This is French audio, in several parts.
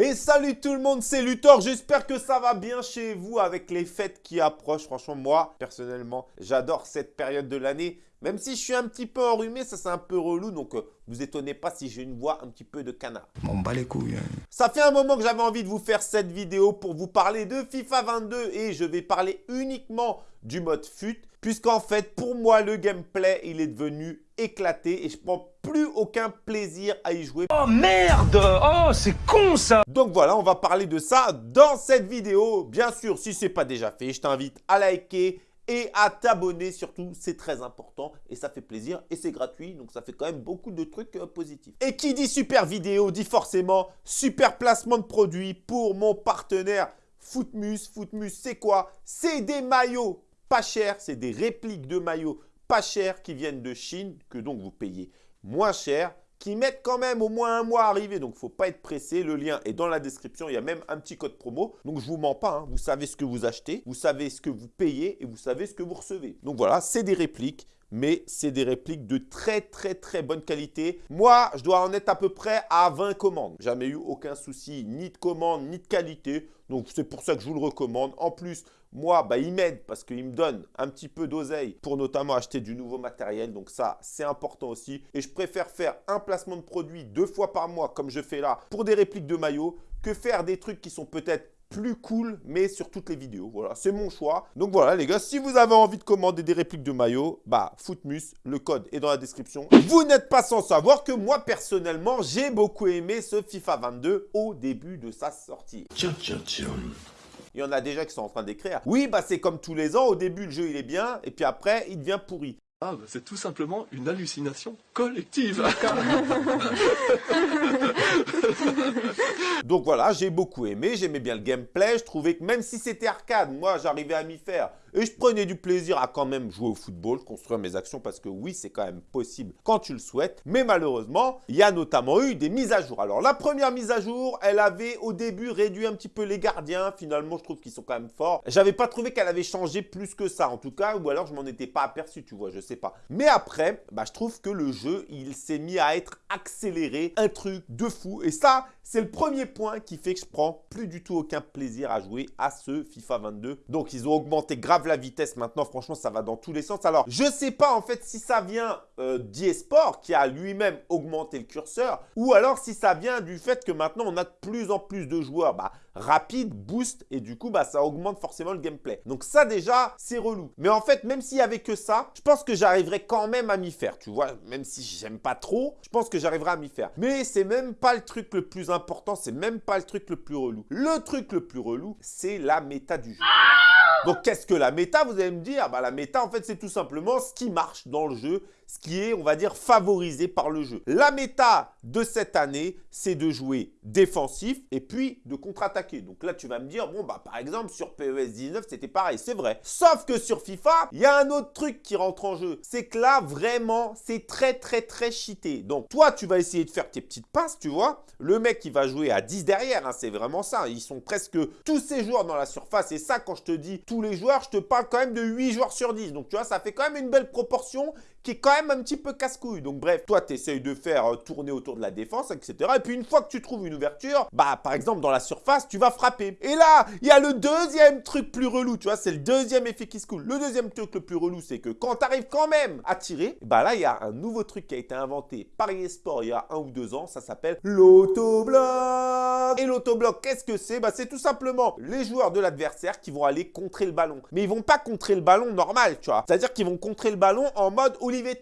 Et salut tout le monde, c'est Luthor, j'espère que ça va bien chez vous avec les fêtes qui approchent. Franchement, moi, personnellement, j'adore cette période de l'année. Même si je suis un petit peu enrhumé, ça c'est un peu relou, donc euh, vous étonnez pas si j'ai une voix un petit peu de canard. M'en bats les couilles. hein. Ça fait un moment que j'avais envie de vous faire cette vidéo pour vous parler de FIFA 22 et je vais parler uniquement du mode FUT puisqu'en fait pour moi le gameplay il est devenu éclaté et je prends plus aucun plaisir à y jouer. Oh merde Oh c'est con ça Donc voilà, on va parler de ça dans cette vidéo. Bien sûr, si ce n'est pas déjà fait, je t'invite à liker et à t'abonner surtout, c'est très important et ça fait plaisir et c'est gratuit donc ça fait quand même beaucoup de trucs euh, positifs. Et qui dit super vidéo dit forcément super placement de produit pour mon partenaire Footmus. Footmus c'est quoi? C'est des maillots pas chers, c'est des répliques de maillots pas chers qui viennent de Chine que donc vous payez moins cher qui mettent quand même au moins un mois à arriver. Donc, il ne faut pas être pressé. Le lien est dans la description. Il y a même un petit code promo. Donc, je ne vous mens pas. hein. Vous savez ce que vous achetez, vous savez ce que vous payez et vous savez ce que vous recevez. Donc, voilà, c'est des répliques. Mais c'est des répliques de très très très bonne qualité. Moi, je dois en être à peu près à 20 commandes. Jamais eu aucun souci, ni de commande, ni de qualité. Donc, c'est pour ça que je vous le recommande. En plus, moi, bah, il m'aide parce qu'il me donne un petit peu d'oseille pour notamment acheter du nouveau matériel. Donc ça, c'est important aussi. Et je préfère faire un placement de produit deux fois par mois, comme je fais là, pour des répliques de maillots, que faire des trucs qui sont peut-être plus cool, mais sur toutes les vidéos. Voilà, c'est mon choix. Donc voilà, les gars, si vous avez envie de commander des répliques de maillots, bah, Footmus, le code est dans la description. Vous n'êtes pas sans savoir que moi, personnellement, j'ai beaucoup aimé ce FIFA 22 au début de sa sortie. Tiens, tiens, tiens. Il y en a déjà qui sont en train d'écrire. Oui, bah c'est comme tous les ans. Au début, le jeu, il est bien. Et puis après, il devient pourri. Ah, bah, c'est tout simplement une hallucination collective. Donc voilà, j'ai beaucoup aimé. J'aimais bien le gameplay. Je trouvais que même si c'était arcade, moi, j'arrivais à m'y faire. Et je prenais du plaisir à quand même jouer au football, construire mes actions. Parce que oui, c'est quand même possible quand tu le souhaites. Mais malheureusement, il y a notamment eu des mises à jour. Alors la première mise à jour, elle avait au début réduit un petit peu les gardiens. Finalement, je trouve qu'ils sont quand même forts. J'avais pas trouvé qu'elle avait changé plus que ça. En tout cas, ou alors je m'en étais pas aperçu, tu vois. Je pas. Mais après, bah, je trouve que le jeu, il s'est mis à être accéléré, un truc de fou. Et ça, c'est le premier point qui fait que je prends plus du tout aucun plaisir à jouer à ce FIFA 22. Donc, ils ont augmenté grave la vitesse. Maintenant, franchement, ça va dans tous les sens. Alors, je sais pas en fait si ça vient euh, d'eSport qui a lui-même augmenté le curseur ou alors si ça vient du fait que maintenant, on a de plus en plus de joueurs. Bah, rapide, boost et du coup bah ça augmente forcément le gameplay. Donc ça déjà c'est relou. Mais en fait même s'il y avait que ça, je pense que j'arriverais quand même à m'y faire, tu vois, même si j'aime pas trop, je pense que j'arriverai à m'y faire. Mais c'est même pas le truc le plus important, c'est même pas le truc le plus relou. Le truc le plus relou, c'est la méta du jeu. Donc qu'est-ce que la méta? Vous allez me dire, bah, la méta en fait c'est tout simplement ce qui marche dans le jeu, ce qui est on va dire favorisé par le jeu. La méta de cette année, c'est de jouer défensif et puis de contre-attaquer. Donc là tu vas me dire, bon bah par exemple sur PES 19 c'était pareil, c'est vrai. Sauf que sur FIFA, il y a un autre truc qui rentre en jeu. C'est que là vraiment c'est très très très cheaté. Donc toi tu vas essayer de faire tes petites passes, tu vois. Le mec il va jouer à 10 derrière, hein, c'est vraiment ça. Ils sont presque tous ces joueurs dans la surface. Et ça quand je te dis tous les joueurs, je te parle quand même de 8 joueurs sur 10. Donc tu vois, ça fait quand même une belle proportion qui est quand même un petit peu casse-couille. Donc bref, toi, tu essayes de faire euh, tourner autour de la défense, etc. Et puis une fois que tu trouves une ouverture, bah par exemple dans la surface, tu vas frapper. Et là, il y a le deuxième truc plus relou, tu vois, c'est le deuxième effet qui se coule. Le deuxième truc le plus relou, c'est que quand tu arrives quand même à tirer, bah là, il y a un nouveau truc qui a été inventé par eSport il y a un ou deux ans, ça s'appelle l'autobloc. Et l'autobloc, qu'est-ce que c'est? Bah c'est tout simplement les joueurs de l'adversaire qui vont aller contrer le ballon. Mais ils vont pas contrer le ballon normal, tu vois. C'est-à-dire qu'ils vont contrer le ballon en mode Olivier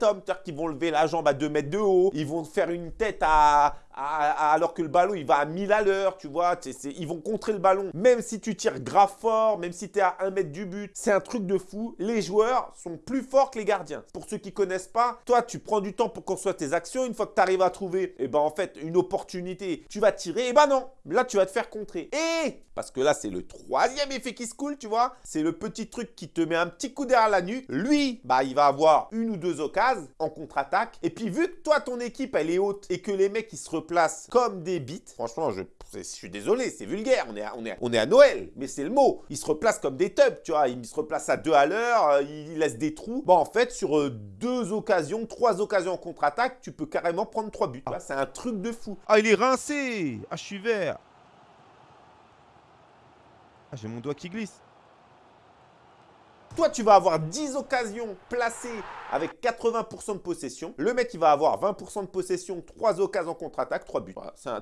Qu'ils vont lever la jambe à 2 mètres de haut, ils vont faire une tête à, alors que le ballon il va à 1000 à l'heure, tu vois, ils vont contrer le ballon. Même si tu tires grave fort, même si tu es à 1 mètre du but, c'est un truc de fou. Les joueurs sont plus forts que les gardiens. Pour ceux qui connaissent pas, toi tu prends du temps pour construire tes actions, une fois que tu arrives à trouver, et ben en fait une opportunité, tu vas tirer, et ben non, là tu vas te faire contrer. Et parce que là c'est le troisième effet qui se coule, tu vois, c'est le petit truc qui te met un petit coup derrière la nuque. Lui, bah il va avoir une ou deux occasions en contre-attaque. Et puis vu que toi ton équipe elle est haute et que les mecs ils se replacent comme des bites, franchement je, je suis désolé, c'est vulgaire, on est, à, on, est à, on est à Noël, mais c'est le mot. Ils se replacent comme des tubs, tu vois, ils se replacent à deux à l'heure, euh, ils laissent des trous. Bon en fait sur euh, deux occasions, trois occasions en contre-attaque, tu peux carrément prendre trois buts. C'est un truc de fou. Ah, il est rincé Ah, je suis vert Ah, j'ai mon doigt qui glisse. Toi, tu vas avoir 10 occasions placées avec 80% de possession. Le mec, il va avoir 20% de possession, 3 occasions en contre-attaque, 3 buts.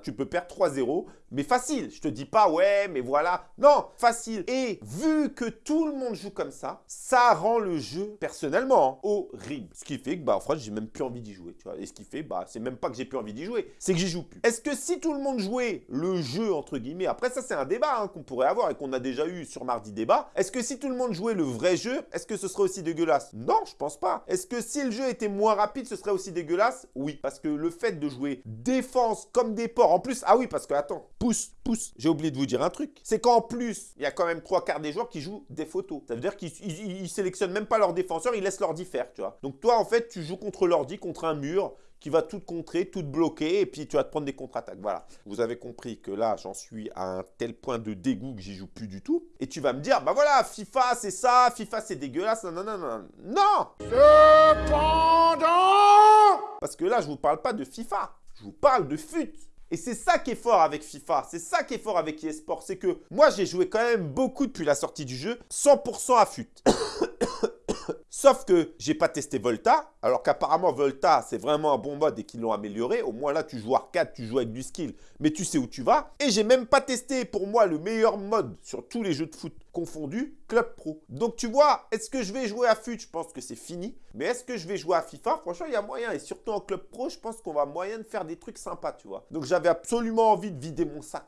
Tu peux perdre 3-0, mais facile. Je te dis pas, ouais, mais voilà. Non, facile. Et vu que tout le monde joue comme ça, ça rend le jeu, personnellement, horrible. Ce qui fait que, bah, en j'ai même plus envie d'y jouer. Et ce qui fait, bah, c'est même pas que j'ai plus envie d'y jouer, c'est que j'y joue plus. Est-ce que si tout le monde jouait le jeu, entre guillemets, après ça, c'est un débat hein, qu'on pourrait avoir et qu'on a déjà eu sur Mardi Débat. Est-ce que si tout le monde jouait le vrai jeu, est-ce que ce serait aussi dégueulasse? Non, je pense pas. Est-ce que si le jeu était moins rapide, ce serait aussi dégueulasse? Oui, parce que le fait de jouer défense comme des porcs, en plus, ah oui, parce que attends, pousse, pousse, j'ai oublié de vous dire un truc, c'est qu'en plus, il y a quand même trois quarts des joueurs qui jouent des photos. Ça veut dire qu'ils sélectionnent même pas leurs défenseurs, ils laissent l'ordi faire, tu vois. Donc toi, en fait, tu joues contre l'ordi, contre un mur, qui va tout contrer, tout bloquer, et puis tu vas te prendre des contre-attaques. Voilà. Vous avez compris que là, j'en suis à un tel point de dégoût que j'y joue plus du tout. Et tu vas me dire, bah voilà, FIFA, c'est ça, FIFA, c'est dégueulasse. Non, non, non, non. Non Cependant Parce que là, je vous parle pas de FIFA. Je vous parle de FUT. Et c'est ça qui est fort avec FIFA, c'est ça qui est fort avec eSport, c'est que moi j'ai joué quand même beaucoup depuis la sortie du jeu, 100% à FUT. Sauf que j'ai pas testé Volta, alors qu'apparemment Volta c'est vraiment un bon mode et qu'ils l'ont amélioré. Au moins là tu joues arcade, tu joues avec du skill, mais tu sais où tu vas. Et j'ai même pas testé pour moi le meilleur mode sur tous les jeux de foot confondus, Club Pro. Donc tu vois, est-ce que je vais jouer à FUT Je pense que c'est fini. Mais est-ce que je vais jouer à FIFA? Franchement il y a moyen. Et surtout en Club Pro, je pense qu'on va moyen de faire des trucs sympas, tu vois. Donc j'avais absolument envie de vider mon sac.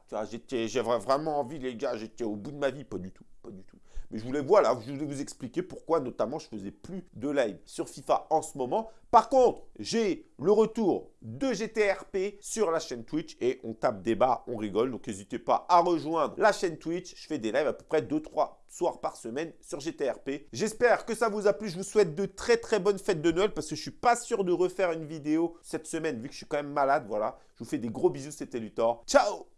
J'avais vraiment envie les gars, j'étais au bout de ma vie, pas du tout, pas du tout. Mais je voulais, voilà, je voulais vous expliquer pourquoi notamment je faisais plus de live sur FIFA en ce moment. Par contre, j'ai le retour de GTRP sur la chaîne Twitch et on tape débat, on rigole. Donc n'hésitez pas à rejoindre la chaîne Twitch. Je fais des lives à peu près 2-3 soirs par semaine sur GTRP. J'espère que ça vous a plu. Je vous souhaite de très très bonnes fêtes de Noël parce que je suis pas sûr de refaire une vidéo cette semaine vu que je suis quand même malade. Voilà, je vous fais des gros bisous, c'était Luthor. Ciao